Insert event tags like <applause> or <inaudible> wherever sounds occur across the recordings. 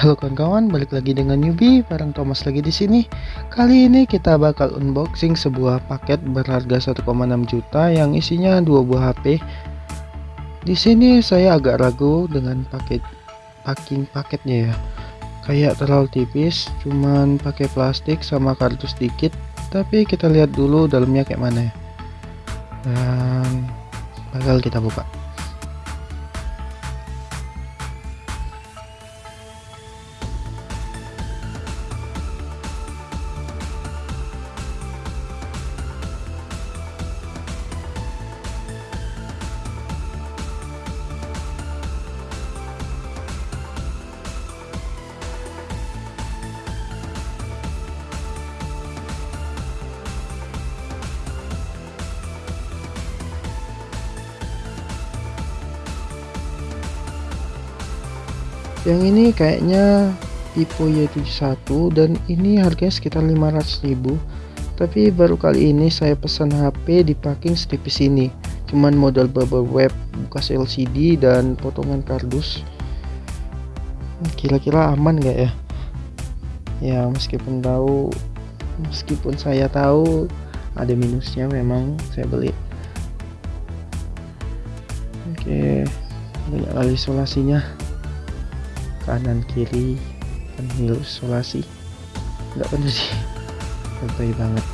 Halo kawan-kawan, balik lagi dengan newbie bareng Thomas lagi di sini. Kali ini kita bakal unboxing sebuah paket berharga 1,6 juta yang isinya dua buah HP. Di sini saya agak ragu dengan paket packing paketnya ya. Kayak terlalu tipis, cuman pakai plastik sama kardus dikit. Tapi kita lihat dulu dalamnya kayak mana ya. Dan bakal kita buka. Yang ini kayaknya Vivo Y71 dan ini harganya sekitar 500.000 tapi baru kali ini saya pesan HP di packing setipis ini. Cuman modal bubble wrap bekas LCD dan potongan kardus. Kira-kira aman gak ya? Ya meskipun tahu meskipun saya tahu ada minusnya memang saya beli. Oke banyak kali isolasinya kanan kiri penil isolasi nggak bener sih. Lebay banget.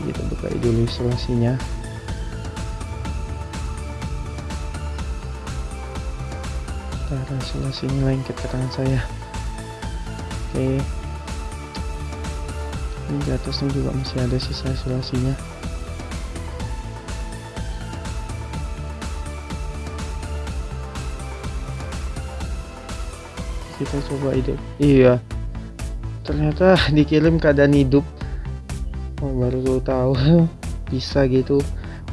Kita buka dulu isolasinya cara isolasinya lengket ke tangan saya. Oke. Ini di atasnya juga masih ada sisa isolasinya kita coba hidup. Iya. Ternyata <laughs> dikirim keadaan hidup. Oh, baru tahu <laughs> bisa gitu.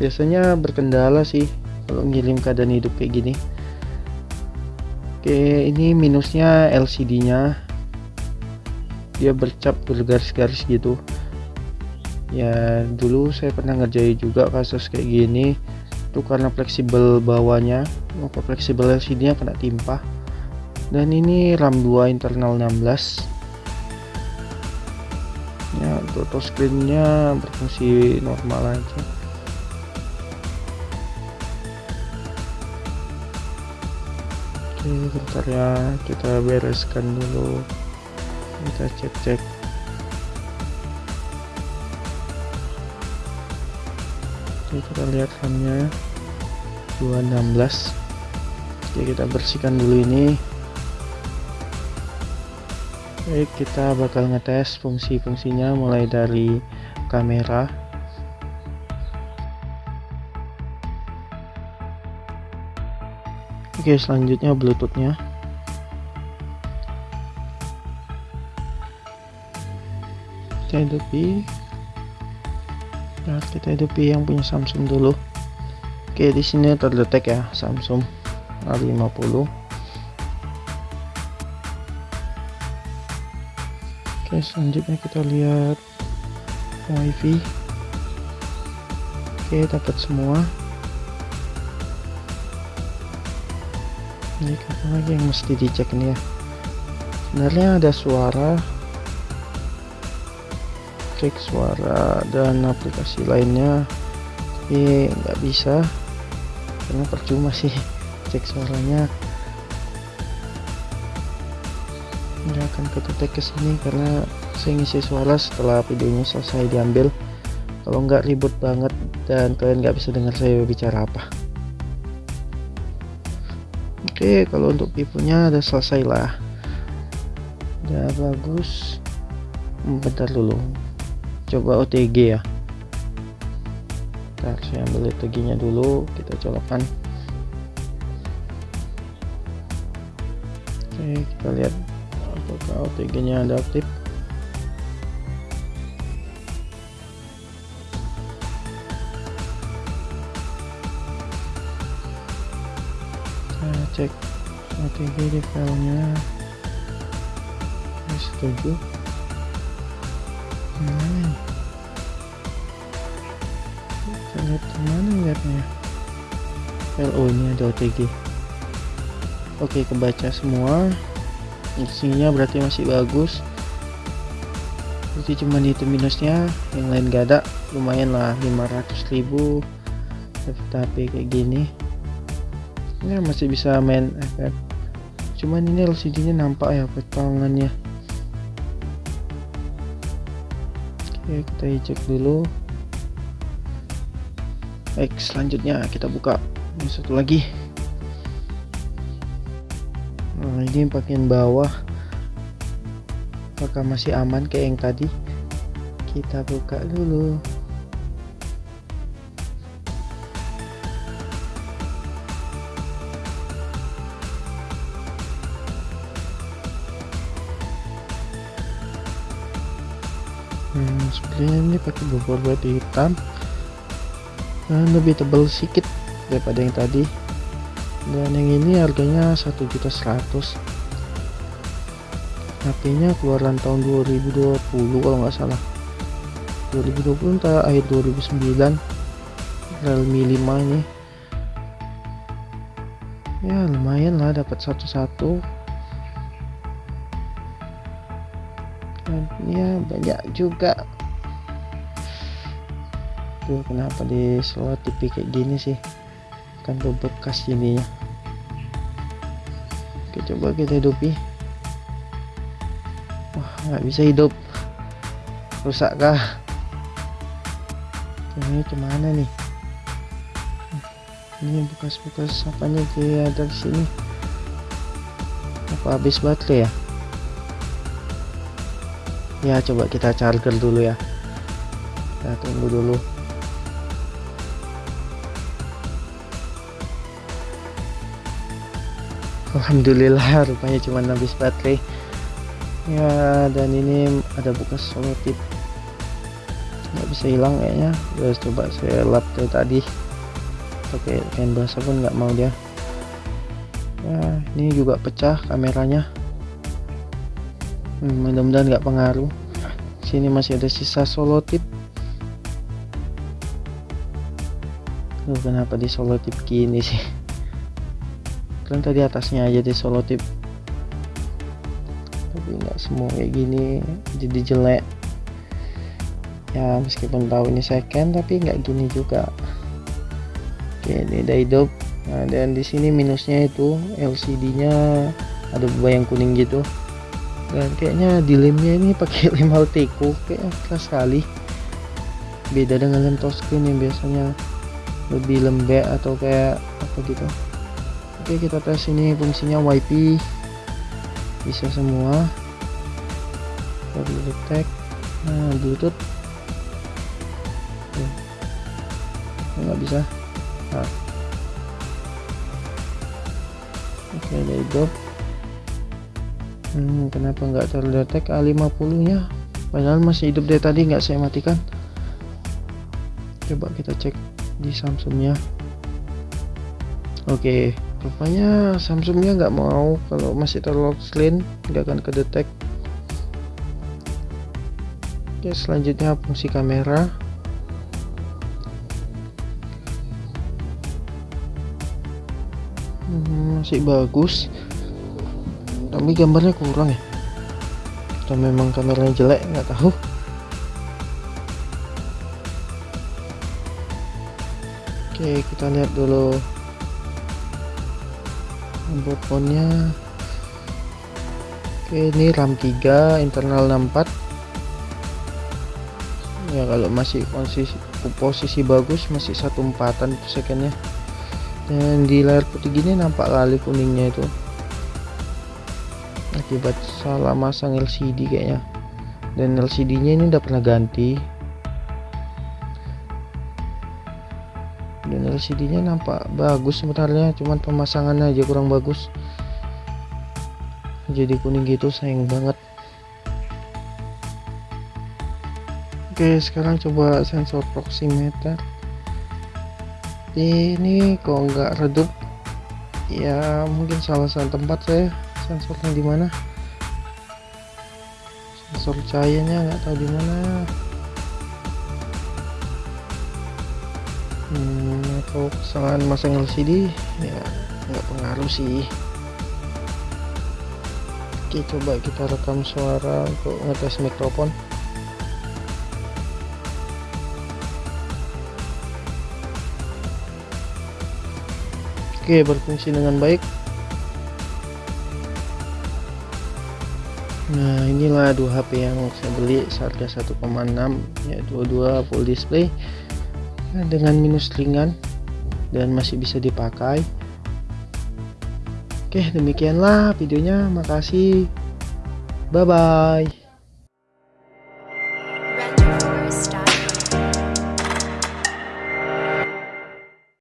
Biasanya berkendala sih kalau ngirim keadaan hidup kayak gini. Oke ini minusnya LCD nya dia bercap bergaris-garis gitu. Ya dulu saya pernah ngerjain juga kasus kayak gini. Itu karena fleksibel bawahnya. Apa fleksibel LCD nya kena timpa dan ini RAM 2 internal 16 ya auto screennya berfungsi normal aja. Oke bentar ya kita bereskan dulu. Kita cek-cek. Oke kita lihat RAM-nya. 216 oke kita bersihkan dulu ini Baik, kita bakal ngetes fungsi-fungsinya mulai dari kamera. Oke, selanjutnya bluetoothnya. Kita hidupi. Nah, kita hidupi yang punya Samsung dulu. Oke, di sini terdetek ya Samsung A50. Oke selanjutnya kita lihat wifi oke dapat semua. Ini apa lagi yang mesti dicek nih ya? Sebenarnya ada suara. Cek suara dan aplikasi lainnya. Tapi nggak bisa. Karena percuma sih <laughs> cek suaranya akan ketutup ke sini karena saya ngisi suara setelah videonya selesai diambil. Kalau nggak ribut banget dan kalian nggak bisa dengar saya bicara apa. Oke kalau untuk pipunya udah selesai lah. Udah bagus. Bentar dulu. Coba OTG ya. Bentar, saya ambil OTG nya dulu. Kita colokkan. Oke kita lihat apakah OTG nya adaptif saya cek OTG di filenya. Setuju. Mana kita lihat ke mana lihatnya? LO ini ada OTG oke kebaca semua isinya berarti masih bagus. Berarti cuma itu minusnya yang lain gak ada. Lumayan lah 500.000 tapi kayak gini. Ya masih bisa main efek cuman ini LCD nya nampak ya potongannya. Oke kita cek dulu. Baik selanjutnya kita buka. Ini satu lagi ini bagian bawah. Apakah masih aman kayak yang tadi? Kita buka dulu. Hmm, sebenarnya ini pakai bubur batu hitam. Nah, lebih tebal sedikit daripada yang tadi dan yang ini harganya 1.100 HP nya keluaran tahun 2020 kalau nggak salah. 2020 entah akhir 2009 Realme 5 ini. Ya lumayan lah dapat satu-satu. Ya banyak juga. Tuh kenapa di slot TV kayak gini sih kan tuh bekas ininya oke coba kita hidupi. Wah nggak bisa hidup. Rusak kah ini ke mana nih? Ini bekas-bekas apanya ada di sini? Apa habis baterai ya? Ya coba kita charger dulu ya. Kita tunggu dulu Alhamdulillah <laughs> rupanya cuma habis baterai. Ya dan ini ada bekas solo tip. Nggak bisa hilang kayaknya. Terus coba saya lap dari tadi. Pakai kain basah pun nggak mau dia. Ya ini juga pecah kameranya. Hmm, mudah-mudahan nggak pengaruh. Sini masih ada sisa solo tip. Loh, kenapa di solo tip gini sih kan tadi atasnya aja di solo tip. Tapi nggak semua kayak gini jadi jelek. Ya meskipun tahu ini second tapi nggak gini juga. Oke ini udah hidup. Nah dan di sini minusnya itu LCD nya ada yang kuning gitu. Dan kayaknya di lemnya ini pakai lem Alteco kayak keras sekali. Beda dengan lem touchscreen yang biasanya lebih lembek atau kayak apa gitu oke kita tes ini fungsinya WiFi bisa semua. Kita detect nah bluetooth. Nggak bisa. Nah. oke ada hidup hmm, kenapa nggak terdetek A50 nya? Padahal masih hidup dari tadi nggak saya matikan. Coba kita cek di Samsungnya. Oke rupanya Samsungnya nggak mau kalau masih terlock clean nggak akan kedetek. Oke selanjutnya fungsi kamera. Hmm, masih bagus. Tapi gambarnya kurang ya? Atau memang kameranya jelek nggak tahu. Oke kita lihat dulu handphonenya. Oke ini RAM 3 internal 64 ya kalau masih posisi posisi bagus masih satu empatan secondnya. Dan di layar putih gini nampak lali kuningnya itu. Akibat salah masang LCD kayaknya. Dan LCD nya ini udah pernah ganti LCD nya nampak bagus sebenarnya cuman pemasangannya aja kurang bagus. Jadi kuning gitu sayang banget. Oke sekarang coba sensor proximmeter ini kok nggak redup? Ya mungkin salah satu tempat saya sensornya di mana. Sensor cahayanya nggak tahu di mana. Hmm, atau kesalahan masang LCD ya nggak pengaruh sih. Oke coba kita rekam suara untuk ngetes mikrofon. Oke berfungsi dengan baik. Nah inilah dua HP yang saya beli seharga 1,6 ya dua-dua full display dengan minus ringan dan masih bisa dipakai. Oke demikianlah videonya. Makasih. Bye bye